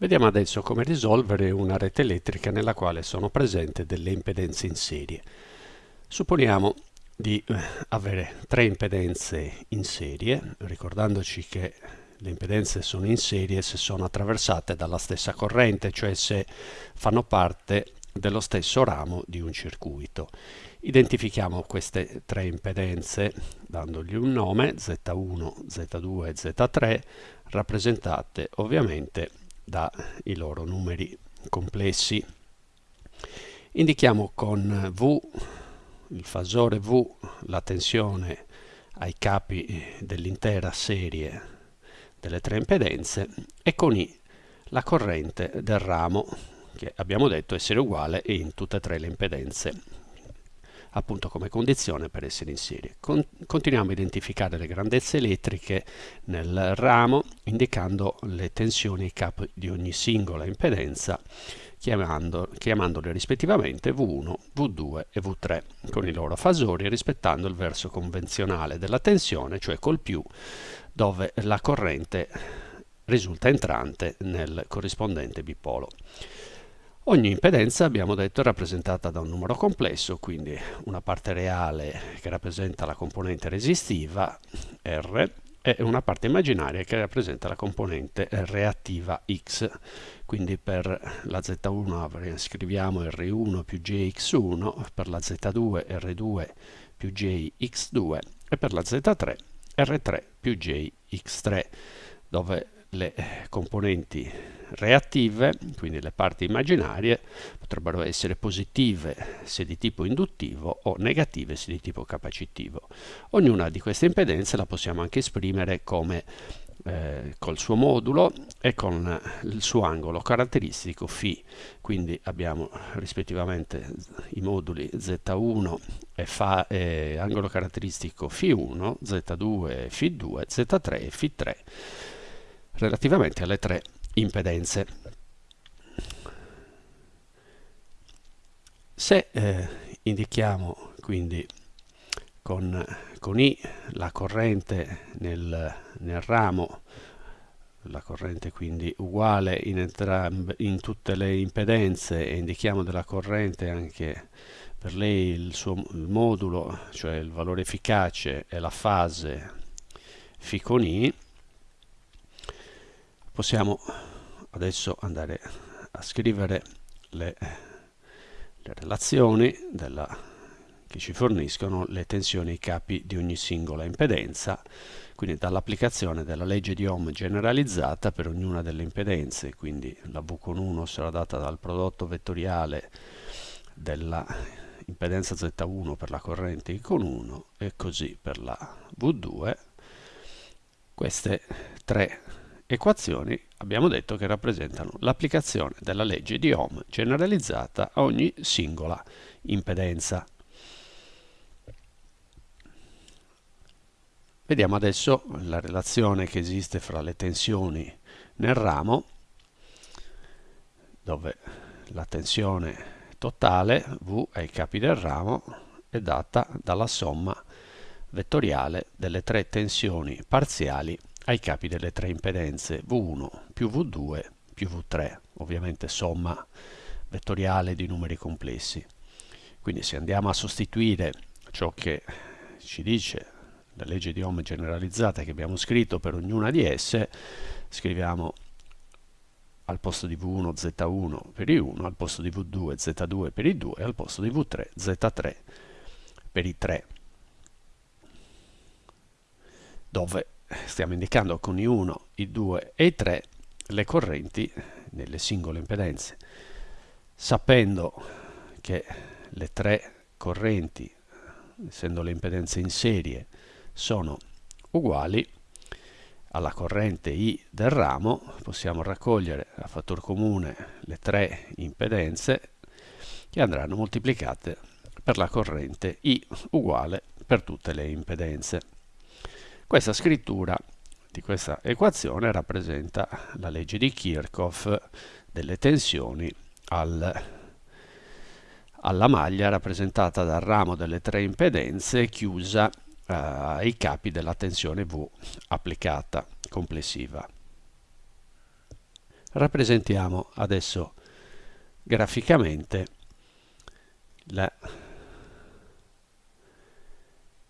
Vediamo adesso come risolvere una rete elettrica nella quale sono presenti delle impedenze in serie. Supponiamo di eh, avere tre impedenze in serie, ricordandoci che le impedenze sono in serie se sono attraversate dalla stessa corrente, cioè se fanno parte dello stesso ramo di un circuito. Identifichiamo queste tre impedenze dandogli un nome, Z1, Z2 e Z3, rappresentate ovviamente dai loro numeri complessi. Indichiamo con V, il fasore V, la tensione ai capi dell'intera serie delle tre impedenze e con I la corrente del ramo che abbiamo detto essere uguale in tutte e tre le impedenze appunto come condizione per essere in serie. Con continuiamo a identificare le grandezze elettriche nel ramo indicando le tensioni ai capi di ogni singola impedenza chiamando, chiamandole rispettivamente V1, V2 e V3 con i loro fasori rispettando il verso convenzionale della tensione, cioè col più, dove la corrente risulta entrante nel corrispondente bipolo. Ogni impedenza, abbiamo detto, è rappresentata da un numero complesso, quindi una parte reale che rappresenta la componente resistiva, R, e una parte immaginaria che rappresenta la componente reattiva X. Quindi per la Z1 scriviamo R1 più JX1, per la Z2 R2 più JX2 e per la Z3 R3 più JX3, dove le componenti reattive, quindi le parti immaginarie, potrebbero essere positive se di tipo induttivo o negative se di tipo capacitivo. Ognuna di queste impedenze la possiamo anche esprimere come eh, col suo modulo e con il suo angolo caratteristico φ. Quindi abbiamo rispettivamente i moduli Z1 e, fa, eh, angolo caratteristico φ1, Z2 φ2, Z3 φ3 relativamente alle tre impedenze. Se eh, indichiamo quindi con, con, I la corrente nel, nel, ramo, la corrente quindi uguale in, entrambe, in tutte le impedenze e indichiamo della corrente anche per lei il suo il modulo, cioè il valore efficace e la fase φ con I, possiamo adesso andare a scrivere le, le relazioni della, che ci forniscono le tensioni ai capi di ogni singola impedenza quindi dall'applicazione della legge di Ohm generalizzata per ognuna delle impedenze quindi la V con 1 sarà data dal prodotto vettoriale della impedenza Z1 per la corrente I con 1 e così per la V2 queste tre equazioni abbiamo detto che rappresentano l'applicazione della legge di Ohm generalizzata a ogni singola impedenza. Vediamo adesso la relazione che esiste fra le tensioni nel ramo, dove la tensione totale V ai capi del ramo è data dalla somma vettoriale delle tre tensioni parziali ai capi delle tre impedenze V1 più V2 più V3, ovviamente somma vettoriale di numeri complessi. Quindi se andiamo a sostituire ciò che ci dice la legge di Ohm generalizzata che abbiamo scritto per ognuna di esse, scriviamo al posto di V1 Z1 per I1, al posto di V2 Z2 per I2 e al posto di V3 Z3 per I3, dove stiamo indicando con I1, I2 e I3 le correnti nelle singole impedenze. Sapendo che le tre correnti, essendo le impedenze in serie, sono uguali alla corrente I del ramo, possiamo raccogliere a fattor comune le tre impedenze che andranno moltiplicate per la corrente I uguale per tutte le impedenze. Questa scrittura di questa equazione rappresenta la legge di Kirchhoff delle tensioni al, alla maglia rappresentata dal ramo delle tre impedenze chiusa eh, ai capi della tensione V applicata complessiva. rappresentiamo adesso graficamente la,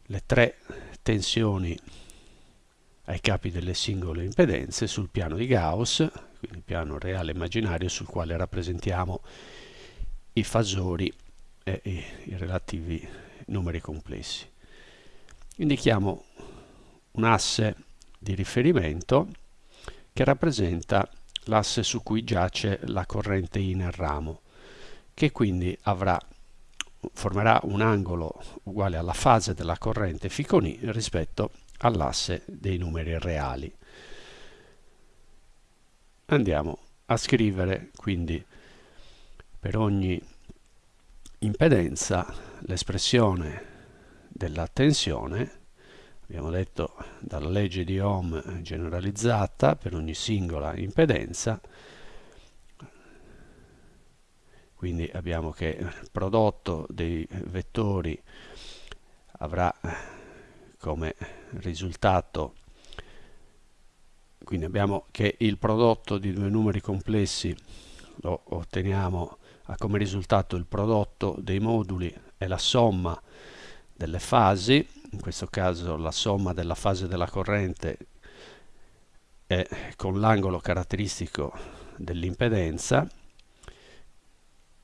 le tre tensioni ai capi delle singole impedenze sul piano di Gauss, quindi piano reale immaginario sul quale rappresentiamo i fasori e i, relativi numeri complessi. Indichiamo un asse di riferimento che rappresenta l'asse su cui giace la corrente I nel ramo, che quindi avrà, formerà un angolo uguale alla fase della corrente φ con I rispetto all'asse dei numeri reali. Andiamo a scrivere quindi per ogni impedenza l'espressione della tensione abbiamo detto dalla legge di Ohm generalizzata per ogni singola impedenza quindi abbiamo che il prodotto dei vettori avrà come risultato. Quindi abbiamo che il prodotto di due numeri complessi lo otteniamo ha come risultato il prodotto dei moduli e la somma delle fasi. In questo caso la somma della fase della corrente è con l'angolo caratteristico dell'impedenza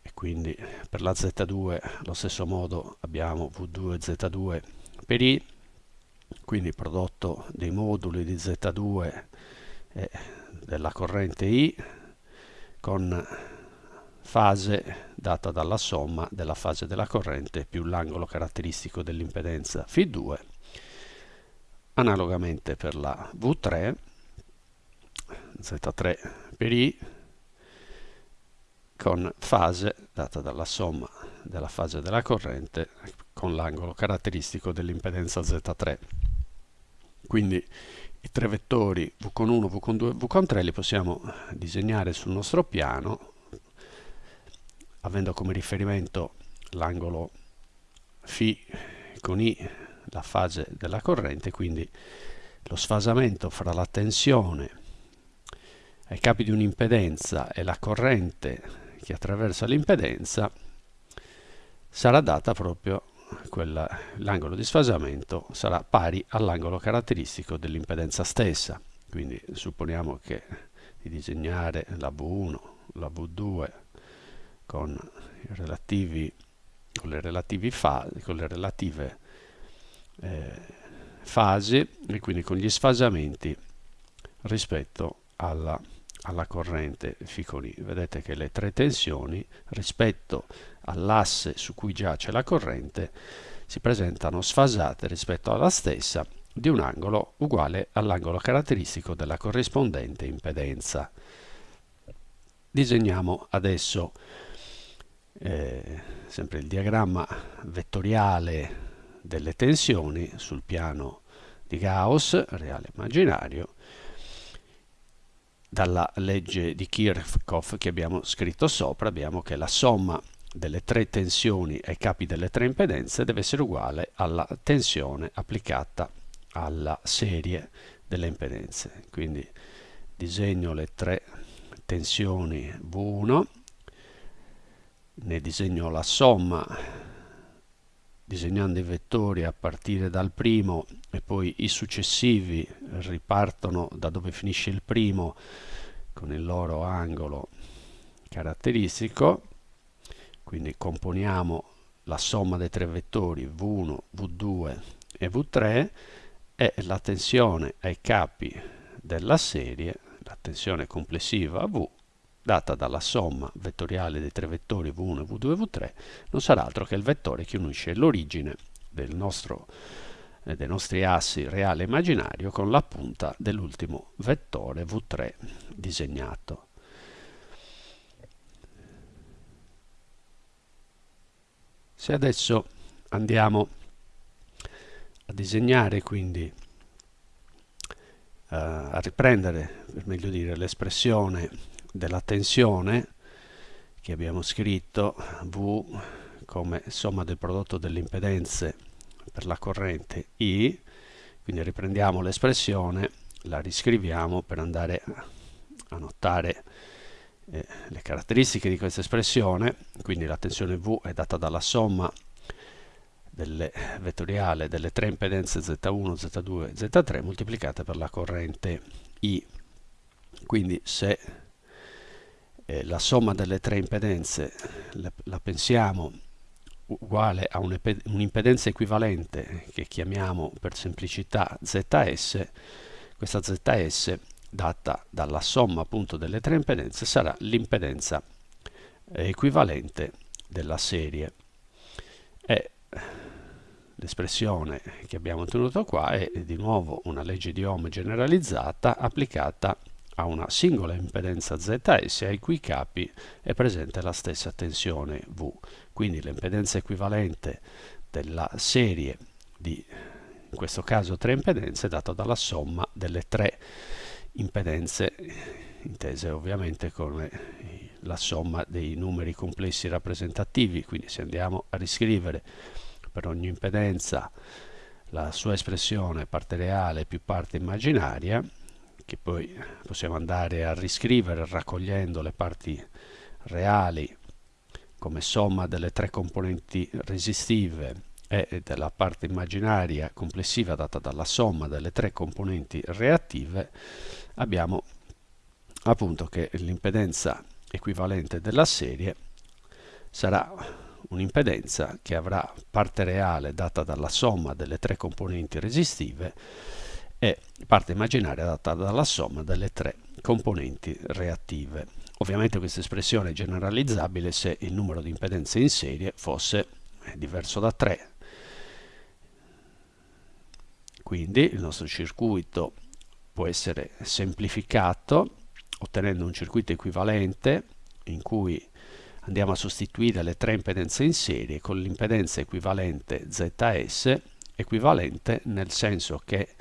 e quindi per la Z2 allo stesso modo abbiamo V2 e Z2 per I quindi prodotto dei moduli di Z2 e della corrente I con fase data dalla somma della fase della corrente più l'angolo caratteristico dell'impedenza φ2 analogamente per la V3 Z3 per I con fase data dalla somma della fase della corrente con l'angolo caratteristico dell'impedenza Z3 quindi i tre vettori V con 1, V con 2 V con 3 li possiamo disegnare sul nostro piano avendo come riferimento l'angolo φ con I, la fase della corrente, quindi lo sfasamento fra la tensione ai capi di un'impedenza e la corrente che attraversa l'impedenza sarà data proprio l'angolo di sfasamento sarà pari all'angolo caratteristico dell'impedenza stessa. Quindi supponiamo che di disegnare la V1, la V2 con, relativi, con le, fasi, con le relative eh, fasi e quindi con gli sfasamenti rispetto alla, alla corrente Ficoni. Vedete che le tre tensioni rispetto all'asse su cui giace la corrente si presentano sfasate rispetto alla stessa di un angolo uguale all'angolo caratteristico della corrispondente impedenza. Disegniamo adesso eh, sempre il diagramma vettoriale delle tensioni sul piano di Gauss, reale immaginario, dalla legge di Kirchhoff che abbiamo scritto sopra, abbiamo che la somma delle tre tensioni ai capi delle tre impedenze deve essere uguale alla tensione applicata alla serie delle impedenze. Quindi disegno le tre tensioni V1 ne disegno la somma disegnando i vettori a partire dal primo e poi i successivi ripartono da dove finisce il primo con il loro angolo caratteristico. Quindi componiamo la somma dei tre vettori V1, V2 e V3 e la tensione ai capi della serie, la tensione complessiva V data dalla somma vettoriale dei tre vettori v1, v2 e v3, non sarà altro che il vettore che unisce l'origine del nostro, dei nostri assi reale e immaginario con la punta dell'ultimo vettore v3 disegnato. Se adesso andiamo a disegnare quindi Uh, a riprendere, per meglio dire, l'espressione della tensione che abbiamo scritto V come somma del prodotto delle impedenze per la corrente I, quindi riprendiamo l'espressione, la riscriviamo per andare a notare eh, le caratteristiche di questa espressione, quindi la tensione V è data dalla somma delle vettoriale delle tre impedenze Z1, Z2 e Z3 moltiplicate per la corrente I. Quindi se eh, la somma delle tre impedenze la, la pensiamo uguale a un'impedenza equivalente che chiamiamo per semplicità ZS, questa ZS data dalla somma appunto delle tre impedenze sarà l'impedenza equivalente della serie. E l'espressione che abbiamo ottenuto qua è di nuovo una legge di Ohm generalizzata applicata a una singola impedenza ZS ai cui capi è presente la stessa tensione V. Quindi l'impedenza equivalente della serie di, in questo caso, tre impedenze è data dalla somma delle tre impedenze intese ovviamente come la somma dei numeri complessi rappresentativi. Quindi se andiamo a riscrivere per ogni impedenza la sua espressione parte reale più parte immaginaria, che poi possiamo andare a riscrivere raccogliendo le parti reali come somma delle tre componenti resistive e della parte immaginaria complessiva data dalla somma delle tre componenti reattive, abbiamo appunto che l'impedenza equivalente della serie sarà un'impedenza che avrà parte reale data dalla somma delle tre componenti resistive e parte immaginaria data dalla somma delle tre componenti reattive. Ovviamente questa espressione è generalizzabile se il numero di impedenze in serie fosse diverso da 3. Quindi il nostro circuito può essere semplificato ottenendo un circuito equivalente in cui andiamo a sostituire le tre impedenze in serie con l'impedenza equivalente ZS equivalente nel senso che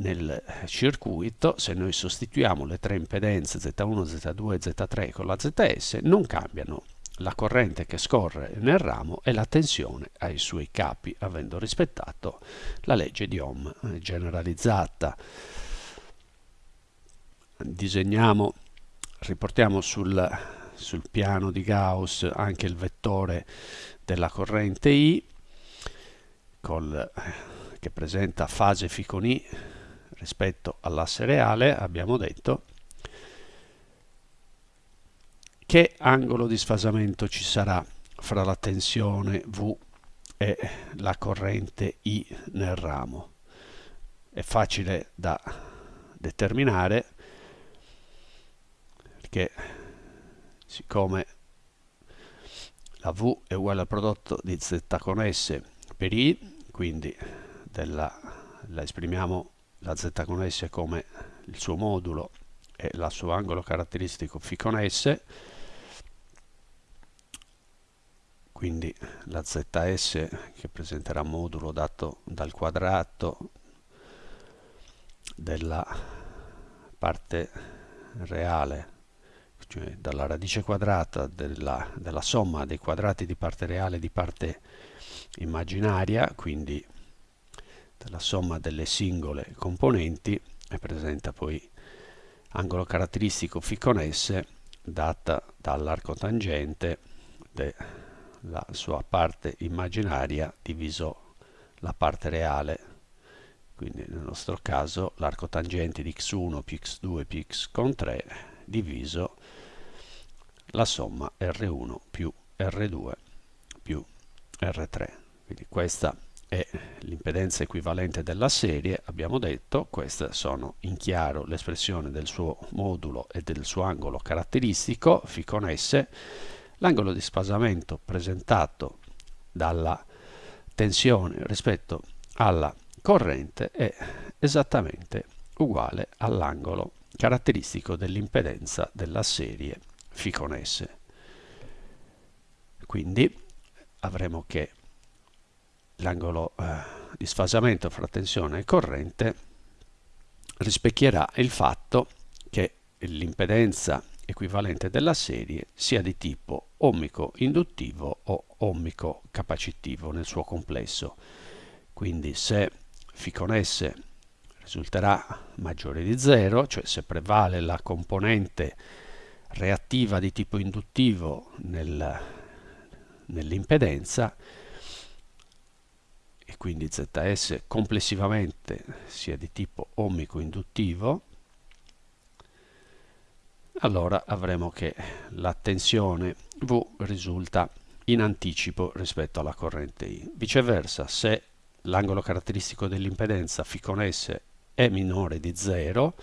nel circuito, se noi sostituiamo le tre impedenze Z1, Z2 e Z3 con la ZS, non cambiano la corrente che scorre nel ramo e la tensione ai suoi capi, avendo rispettato la legge di Ohm generalizzata. Disegniamo, riportiamo sul, sul piano di Gauss anche il vettore della corrente I, col, che presenta fase ficon I rispetto all'asse reale abbiamo detto che angolo di sfasamento ci sarà fra la tensione V e la corrente I nel ramo. È facile da determinare perché siccome la V è uguale al prodotto di Z con S per I, quindi della, la esprimiamo la z con s come il suo modulo e il suo angolo caratteristico φ con s. Quindi la zs che presenterà modulo dato dal quadrato della parte reale cioè dalla radice quadrata della, della somma dei quadrati di parte reale e di parte immaginaria quindi della somma delle singole componenti e presenta poi angolo caratteristico φ con S data dall'arco tangente della sua parte immaginaria diviso la parte reale. Quindi nel nostro caso l'arco tangente di x1 più x2 più x con 3 diviso la somma R1 più R2 più R3 quindi questa l'impedenza equivalente della serie, abbiamo detto, queste sono in chiaro l'espressione del suo modulo e del suo angolo caratteristico, φ con S, l'angolo di spasamento presentato dalla tensione rispetto alla corrente è esattamente uguale all'angolo caratteristico dell'impedenza della serie φ con S. Quindi avremo che l'angolo eh, di sfasamento fra tensione e corrente rispecchierà il fatto che l'impedenza equivalente della serie sia di tipo ohmico induttivo o ohmico capacitivo nel suo complesso. Quindi se φ con S risulterà maggiore di 0, cioè se prevale la componente reattiva di tipo induttivo nel, nell'impedenza e quindi ZS complessivamente sia di tipo ohmico induttivo, allora avremo che la tensione V risulta in anticipo rispetto alla corrente I. Viceversa, se l'angolo caratteristico dell'impedenza φ con S è minore di 0,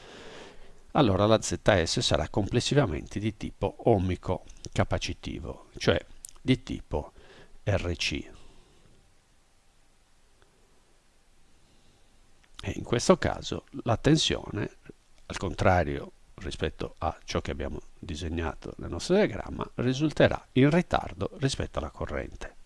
allora la ZS sarà complessivamente di tipo ohmico capacitivo, cioè di tipo RC. E in questo caso la tensione, al contrario rispetto a ciò che abbiamo disegnato nel nostro diagramma, risulterà in ritardo rispetto alla corrente.